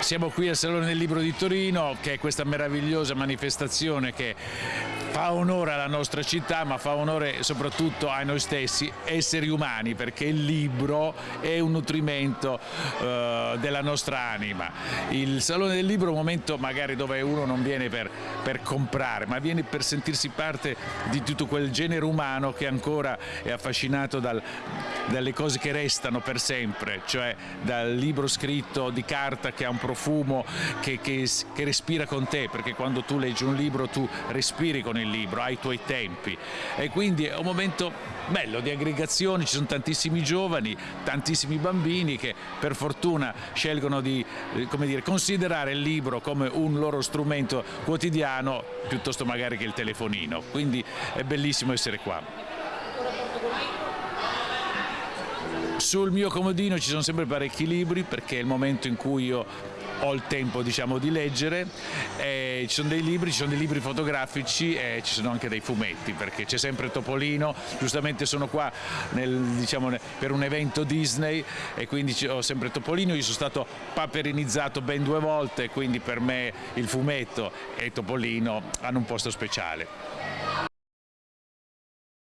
Siamo qui al Salone del Libro di Torino, che è questa meravigliosa manifestazione che fa onore alla nostra città, ma fa onore soprattutto a noi stessi, esseri umani, perché il libro è un nutrimento eh, della nostra anima. Il Salone del Libro è un momento magari dove uno non viene per, per comprare, ma viene per sentirsi parte di tutto quel genere umano che ancora è affascinato dal, dalle cose che restano per sempre, cioè dal libro scritto di carta che ha un profumo che, che, che, respira con te, perché quando tu leggi un libro tu respiri con il libro, hai i tuoi tempi e quindi è un momento bello di aggregazione, ci sono tantissimi giovani, tantissimi bambini che per fortuna scelgono di eh, dire, considerare il libro come un loro strumento quotidiano piuttosto magari che il telefonino, quindi è bellissimo essere qua. Sul mio comodino ci sono sempre parecchi libri perché è il momento in cui io ho il tempo diciamo, di leggere, e ci sono dei libri, ci sono dei libri fotografici e ci sono anche dei fumetti perché c'è sempre Topolino, giustamente sono qua nel, diciamo, per un evento Disney e quindi ho sempre Topolino, io sono stato paperinizzato ben due volte quindi per me il fumetto e Topolino hanno un posto speciale.